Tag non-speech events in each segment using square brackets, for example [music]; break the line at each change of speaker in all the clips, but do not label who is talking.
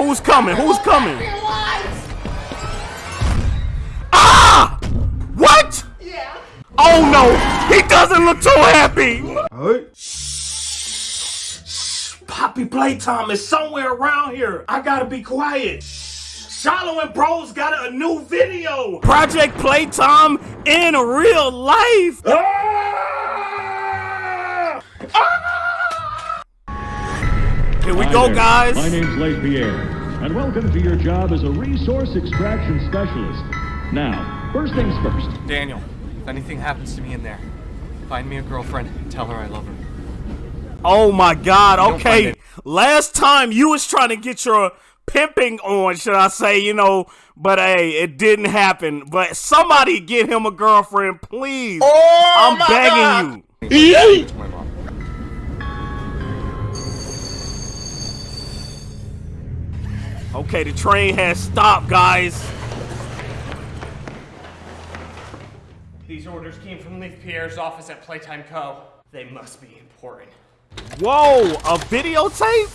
Who's coming? Who's coming? Ah! What?
Yeah.
Oh no! He doesn't look too happy!
Alright.
Poppy playtime is somewhere around here. I gotta be quiet. Shiloh and Bros got a new video. Project Playtime in real life. Ah! Ah! Here we
Hi
go,
there.
guys.
My name's Leith Pierre, and welcome to your job as a resource extraction specialist. Now, first things first.
Daniel, if anything happens to me in there, find me a girlfriend and tell her I love her.
Oh my god,
don't
okay. Last time you was trying to get your pimping on, should I say, you know, but hey, it didn't happen. But somebody get him a girlfriend, please.
Oh
I'm begging you. Okay, the train has stopped, guys.
These orders came from Leith Pierre's office at Playtime Co. They must be important.
Whoa, a videotape?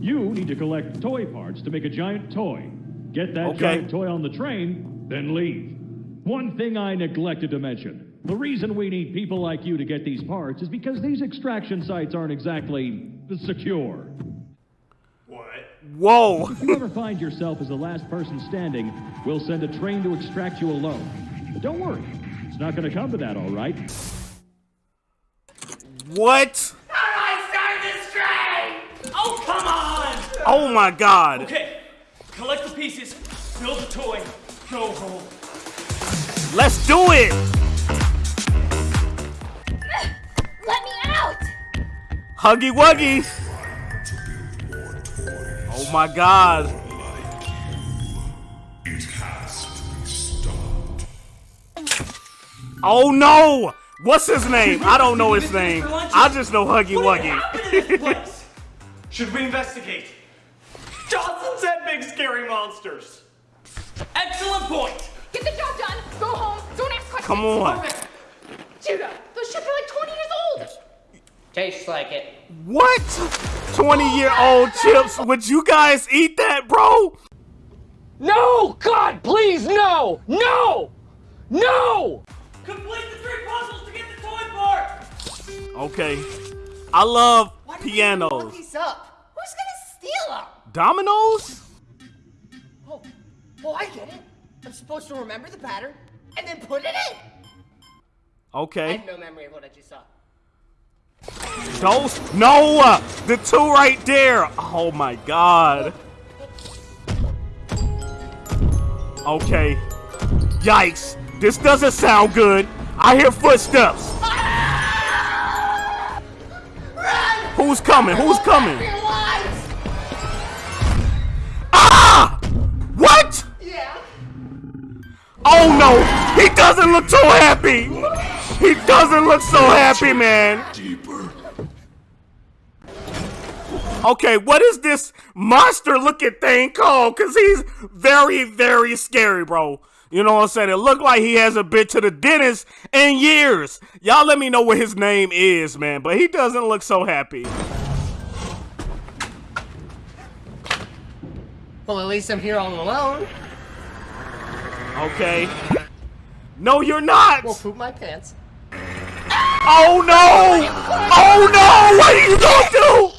You need to collect toy parts to make a giant toy. Get that
Okay.
giant toy on the train, then leave. One thing I neglected to mention. The reason we need people like you to get these parts is because these extraction sites aren't exactly secure.
What?
If you ever find yourself as the last person standing, we'll send a train to extract you alone. But don't worry, it's not going to come to that, all right?
what?
I started this train! Oh, come on!
Oh my god.
Okay, collect the pieces, build the toy, go home.
Let's do it.
Let me out!
Huggy Wuggy. Oh my god. Oh no! What's his name? I don't know his [laughs] name. I just know Huggy Wuggy.
place? [laughs] Should we investigate? Johnson said big scary monsters. Excellent point.
Get the job done! Go home! Don't ask questions!
Come on.
Judah, those ships are like 20 years old!
Tastes like it.
What? 20 year old chips? Would you guys eat that, bro?
No! God, please, no! No! No!
Complete the three puzzles to get the toy part.
Okay. I love
Look
pianos.
these up. Who's gonna steal them?
Dominoes?
Oh, oh, I get it. I'm supposed to remember the pattern and then put it in.
Okay.
I have no memory of what I just saw.
Those? No! The two right there! Oh my god. Okay. Yikes. This doesn't sound good. I hear footsteps. Who's coming? Who's coming? Ah! What?
Yeah.
Oh no! He doesn't look too happy! [laughs] He doesn't look so happy, man! Okay, what is this monster looking thing called? Cause he's very, very scary, bro. You know what I'm saying? It looked like he hasn't been to the dentist in years. Y'all let me know what his name is, man. But he doesn't look so happy.
Well, at least I'm here all alone.
Okay. No, you're not!
Will poop my pants.
Oh no! Oh no! What are you gonna do?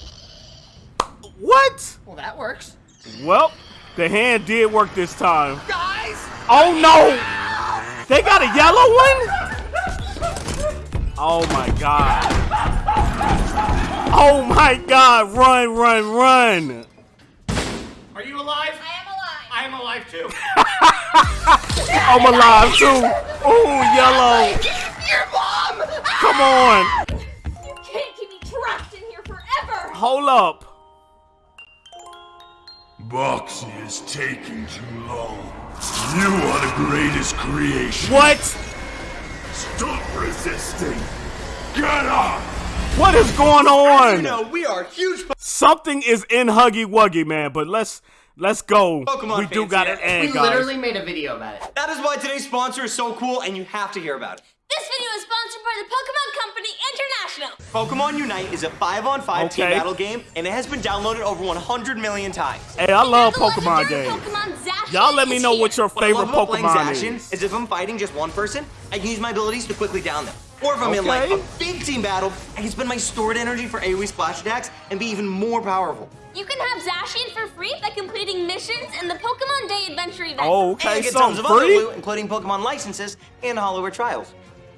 What?
Well, that works.
Well, the hand did work this time.
Guys!
Oh no! They got a yellow one? Oh my god. Oh my god, run, run, run!
Are you alive?
I am alive!
I am alive too. [laughs]
I'm alive too! Ooh, yellow!
Oh Your mom!
Come on!
You can't keep me trapped in here forever!
Hold up!
Boxy is taking too long. You are the greatest creation.
What?
Stop resisting. Get up.
What is going on?
No, we are huge
Something is in Huggy Wuggy, man, but let's let's go.
Pokemon
we do
fans
got
here.
to end,
we
guys.
literally made a video about it.
That is why today's sponsor is so cool and you have to hear about it.
This video is sponsored by the Pokemon Company International.
Pokemon Unite is a 5 on 5 team
Okay.
battle game, and it has been downloaded over 100 million times.
Hey, I love Pokemon games. Y'all let me know
here.
what your
What I
favorite
love about
Pokemon
Zacian
is.
is if I'm fighting just one person, I can use my abilities to quickly down them. Or if I'm in like a big team battle, I can spend my stored energy for AoE splash attacks and be even more powerful.
You can have Zacian for free by completing missions in the Pokemon Day Adventure event.
Oh,
and
okay,
get tons
something
of other loot, including Pokemon licenses and Holowear trials.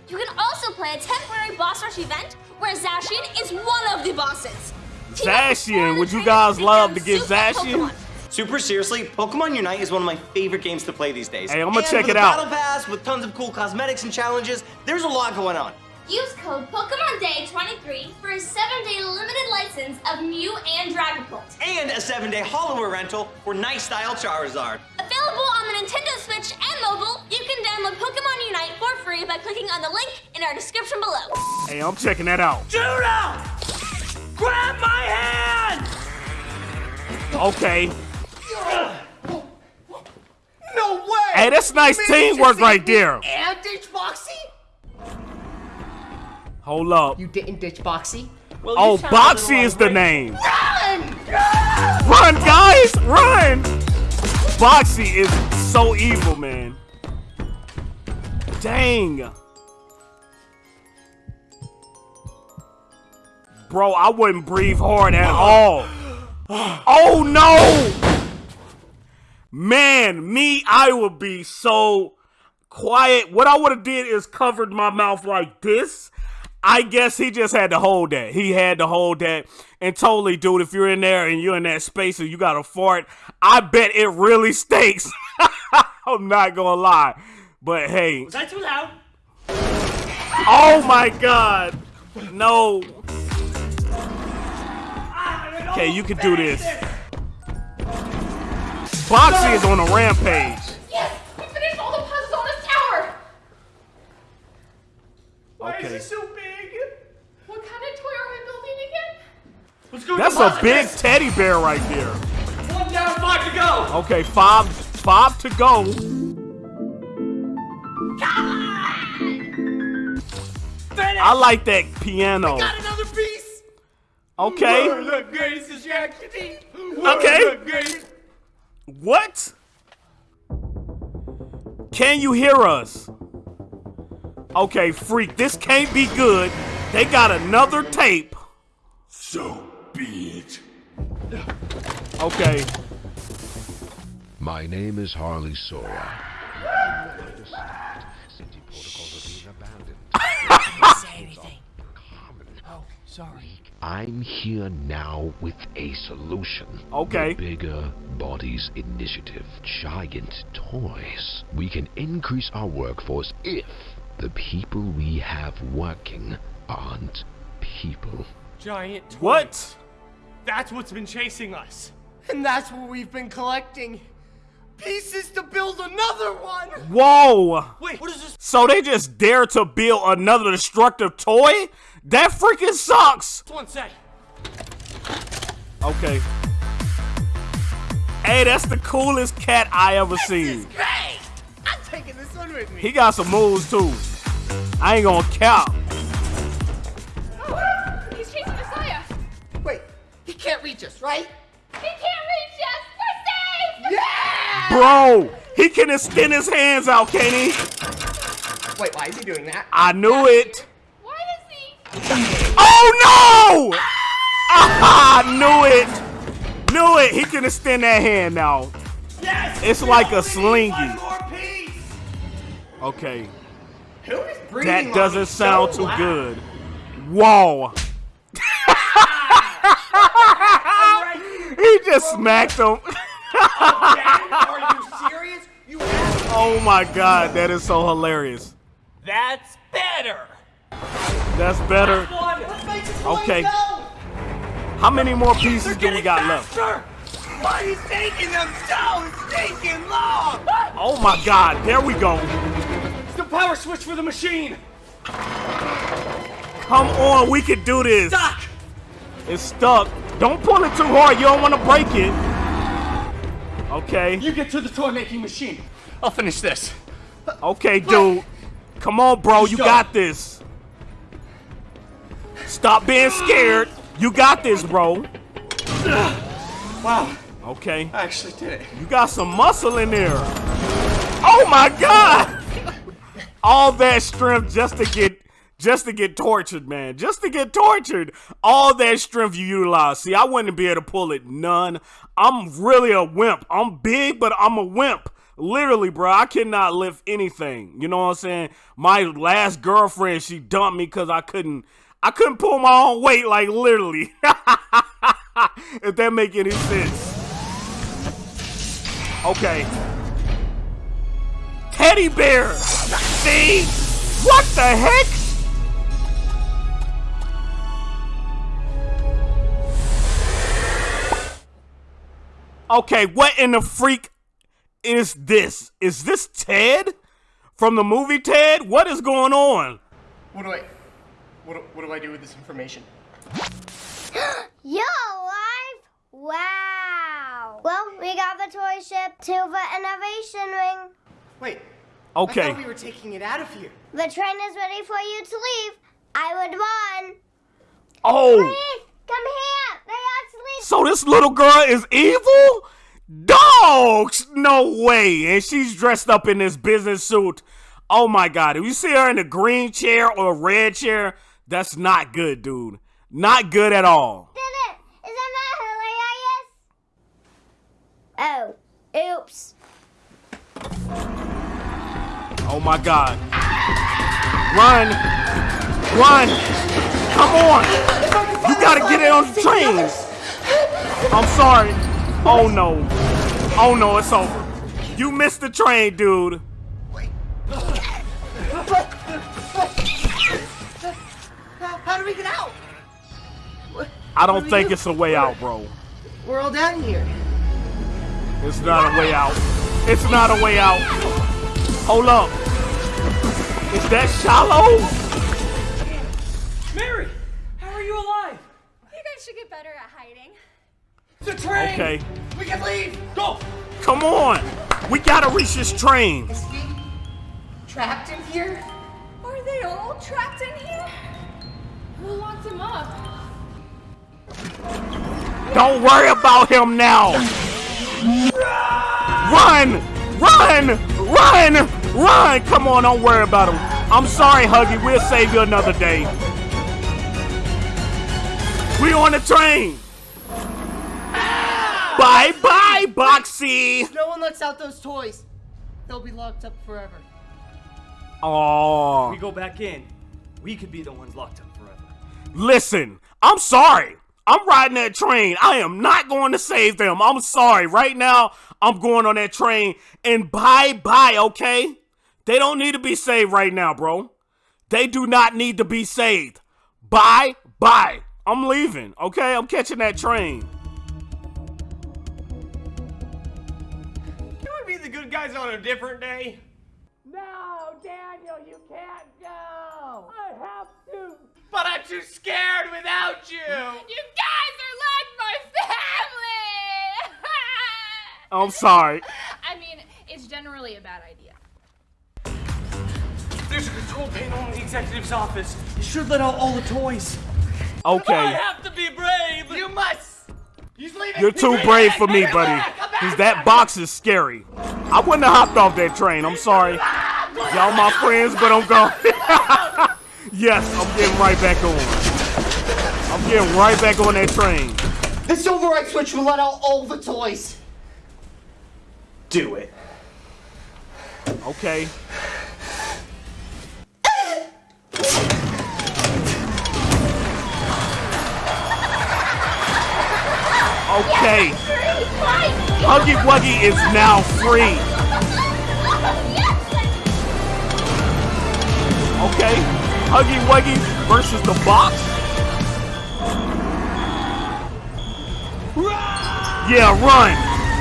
You can also play a temporary boss rush event where Zacian is one of the bosses. Team up with four
Zacian,
other
would you guys love to get
super
Zacian?
Pokemon.
Super seriously, Pokemon Unite is one of my favorite games to play these days.
Hey, I'ma
And
check
with
it
a
out.
Battle Pass with tons of cool cosmetics and challenges. There's a lot going on.
Use code Pokemon Day 23 for a 7-day limited license of Mew and Dragapult.
And a seven-day Holowear rental for nice style Charizard.
Available on the Nintendo Switch and mobile, you can download Pokemon Unite for free by clicking on the link in our description below.
Hey, I'm checking that out.
Judah! Grab my hand!
Okay.
No way!
Hey, that's nice
Man,
teamwork right there.
And ditch Boxy?
Hold up.
You didn't ditch Boxy?
Well,
Oh,
you sound a little
Boxy is the
irate.
name.
Run!
Run, guys, run! Boxy is so evil, man. Dang. Bro, I wouldn't breathe hard at all. Oh no! Man, me, I would be so quiet. What I would have did is covered my mouth like this. I guess he just had to hold that. He had to hold that. And totally, dude, if you're in there and you're in that space and you got a fart, I bet it really stinks. [laughs] I'm not gonna lie. But hey.
Was that too loud?
Oh my god. No. Okay, you can do this. Boxy is on a rampage.
Yes! We finished all the puzzles on this tower!
Why okay.
so big?
What kind of toy are we building again?
Let's go
That's a big teddy bear right there.
One down, five to go.
Okay, five five to go. I like that piano.
Got another piece!
Okay.
the greatest distraction.
Okay. What? Can you hear us? Okay, freak, this can't be good. They got another tape.
So be it.
Okay.
My name is Harley Sawyer. Safety protocols are being abandoned.
Say anything. Oh, sorry.
I'm here now with a solution.
Okay.
The Bigger Bodies Initiative. Giant toys. We can increase our workforce if the people we have working aren't people.
Giant toys.
What?
That's what's been chasing us.
And that's what we've been collecting. Pieces to build another one!
Whoa.
Wait, what is this?
So they just dare to build another destructive toy? That freaking sucks.
One sec.
Okay. Hey, that's the coolest cat I ever seen.
Great! I'm taking this one with me.
He got some moves too. I ain't gonna count.
Can't reach us, right?
He can't reach us! We're safe!
Yeah!
Bro, he can extend his hands out, can he?
Wait, why is he doing that?
I knew it.
Why is he?
Oh no! Ah, [laughs] knew it. Knew it. He can extend that hand now.
Yes.
It's
we
like a
only
slingy.
One more piece.
Okay.
Who is breathing
That doesn't
on
sound
so
too
loud?
good. Whoa. He just smacked him. [laughs]
Are you serious? You
Oh my god, that is so hilarious.
That's better.
That's better. Okay. How many more pieces do we got left?
Why you taking them so stinking long?
Oh my god, there we go.
It's the power switch for the machine.
Come on, we can do this.
Doc.
It's stuck. Don't pull it too hard, you don't want to break it. Okay.
You get to the toy making machine. I'll finish this.
Okay, dude. Come on, bro. You got this. Stop being scared. You got this, bro.
Wow.
Okay.
I actually did it.
You got some muscle in there. Oh my god! All that strength just to get just to get tortured, man. Just to get tortured. All that strength you utilize. See, I wouldn't be able to pull it none. I'm really a wimp. I'm big, but I'm a wimp. Literally, bro, I cannot lift anything. You know what I'm saying? My last girlfriend, she dumped me because I couldn't I couldn't pull my own weight, like literally. [laughs] if that make any sense. Okay. Teddy bear! See? What the heck? Okay, what in the freak is this? Is this Ted? From the movie Ted? What is going on?
What do I... What do, what do I do with this information? [gasps]
You're alive? Wow. Well, we got the toy ship to the innovation ring.
Wait.
Okay.
I thought we were taking it out of here.
The train is ready for you to leave. I would run.
Oh.
Please, come here. They actually.
So this little girl is evil? Dogs! No way. And she's dressed up in this business suit. Oh my god. If you see her in a green chair or a red chair, that's not good, dude. Not good at all.
Isn't that hilarious? Oh, oops.
Oh my god. Run! Run! Come on! You gotta get it on the train! I'm sorry. Oh no. Oh no, it's over. You missed the train, dude.
How do we get out?
I don't think it's a way out, bro.
We're all down here.
It's not a way out. It's not a way out. Hold up. Is that shallow?
The train.
Okay.
We can leave.
Go.
Come on. We gotta reach this train.
Is he trapped in here?
Are they all trapped in here? Who locked him up?
Don't worry about him now. Run! Run! Run! Run! Come on, don't worry about him. I'm sorry, Huggy. We'll save you another day. We on the train. Bye bye, Boxy.
No one lets out those toys. They'll be locked up forever.
Oh.
We go back in. We could be the ones locked up forever.
Listen, I'm sorry. I'm riding that train. I am not going to save them. I'm sorry. Right now, I'm going on that train and bye bye, okay? They don't need to be saved right now, bro. They do not need to be saved. Bye bye. I'm leaving, okay? I'm catching that train.
Guys on a different day?
No, Daniel, you can't go. I have to.
But I'm too scared without you.
You guys are like my family! [laughs]
I'm sorry.
I mean, it's generally a bad idea.
There's a control panel in the executive's office. You should let out all the toys.
Okay.
I have to be brave.
You must. He's leaving.
You're too brave for me, buddy. Cause that box is scary. I wouldn't have hopped off that train. I'm sorry. Y'all my friends, but I'm gone. [laughs] yes, I'm getting right back on. I'm getting right back on that train.
This override switch will let out all the toys.
Do it.
Okay. Okay. Huggy Wuggy is now free. Okay. Huggy Wuggy versus the box. Yeah, run.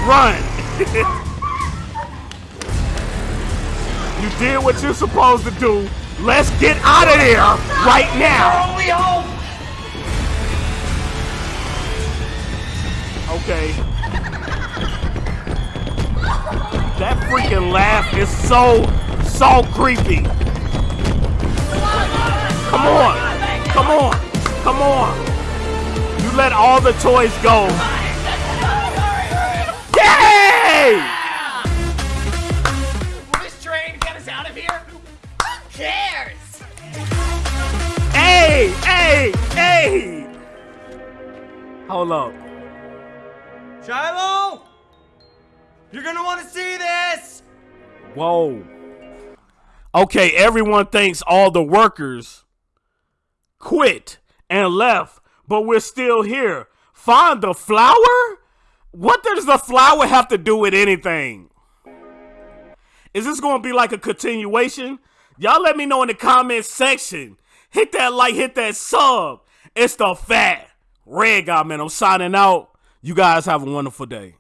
Run. [laughs] you did what you're supposed to do. Let's get out of there right now. Okay. That freaking laugh is so, so creepy. Come on. Come on. Come on. You let all the toys go. Yay!
Will this train get us out of here? Who cares?
Hey, hey, hey! Hold up.
Shiloh! You're gonna want to see this!
Whoa. Okay, everyone thinks all the workers quit and left, but we're still here. Find the flower? What does the flower have to do with anything? Is this to be like a continuation? Y'all let me know in the comment section. Hit that like, hit that sub. It's the fat red guy, man. I'm signing out. You guys have a wonderful day.